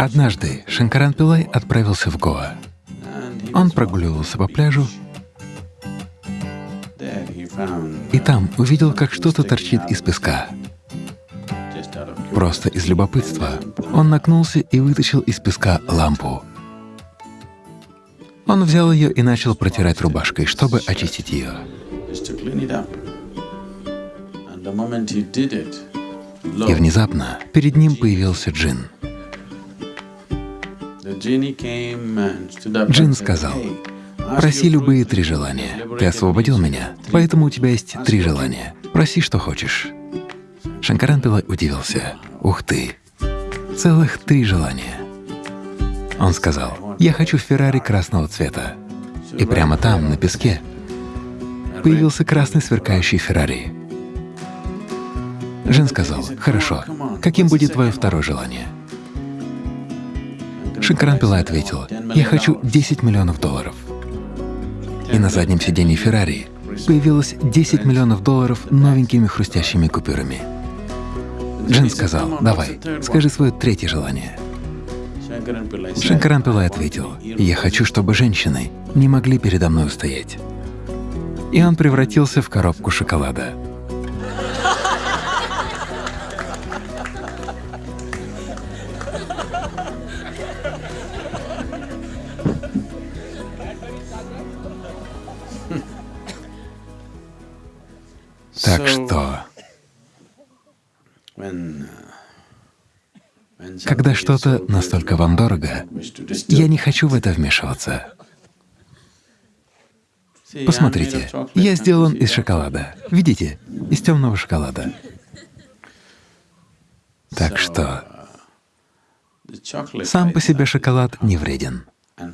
Однажды Шанкаран Пилай отправился в Гоа. Он прогуливался по пляжу и там увидел, как что-то торчит из песка. Просто из любопытства он нагнулся и вытащил из песка лампу. Он взял ее и начал протирать рубашкой, чтобы очистить ее. И внезапно перед ним появился джин. Джин сказал, «Проси любые три желания. Ты освободил меня, поэтому у тебя есть три желания. Проси, что хочешь». Шанкаран Пилай удивился. «Ух ты! Целых три желания!» Он сказал, «Я хочу Феррари красного цвета». И прямо там, на песке, появился красный сверкающий Феррари. Жен сказал, «Хорошо, каким будет твое второе желание?» Шанкаран Пилай ответил, «Я хочу 10 миллионов долларов». И на заднем сиденье Феррари появилось 10 миллионов долларов новенькими хрустящими купюрами. Джин сказал, «Давай, скажи свое третье желание». Шанкаран Пилай ответил, «Я хочу, чтобы женщины не могли передо мной устоять». И он превратился в коробку шоколада. Так что, когда что-то настолько вам дорого, я не хочу в это вмешиваться. Посмотрите, я сделан из шоколада. Видите? Из темного шоколада. Так что сам по себе шоколад не вреден.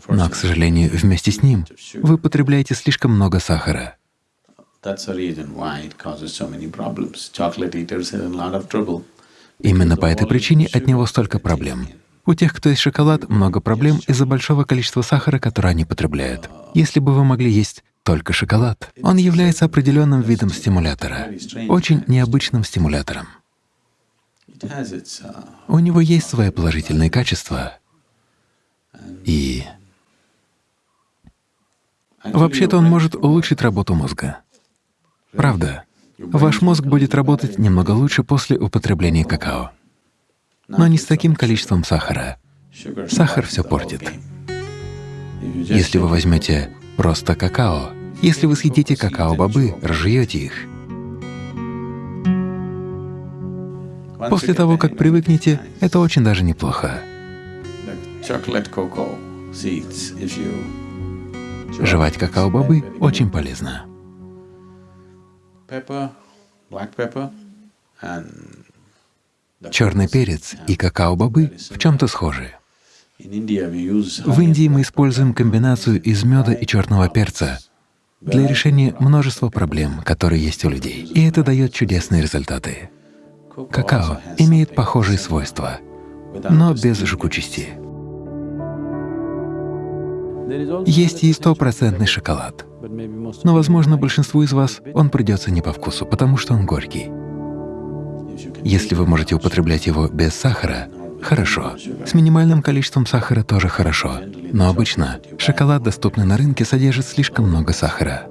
Но, к сожалению, вместе с ним вы потребляете слишком много сахара. Именно по этой причине от него столько проблем. У тех, кто ест шоколад, много проблем из-за большого количества сахара, которое они потребляют. Если бы вы могли есть только шоколад, он является определенным видом стимулятора, очень необычным стимулятором. У него есть свои положительные качества, и вообще-то он может улучшить работу мозга. Правда, ваш мозг будет работать немного лучше после употребления какао, но не с таким количеством сахара. Сахар все портит. Если вы возьмете просто какао, если вы съедите какао-бобы, разжуете их, после того, как привыкнете, это очень даже неплохо. Жевать какао-бобы очень полезно. Черный перец и какао-бобы в чем-то схожи. В Индии мы используем комбинацию из меда и черного перца для решения множества проблем, которые есть у людей, и это дает чудесные результаты. Какао имеет похожие свойства, но без жгучести. Есть и стопроцентный шоколад. Но, возможно, большинству из вас он придется не по вкусу, потому что он горький. Если вы можете употреблять его без сахара, хорошо. С минимальным количеством сахара тоже хорошо. Но обычно шоколад, доступный на рынке, содержит слишком много сахара.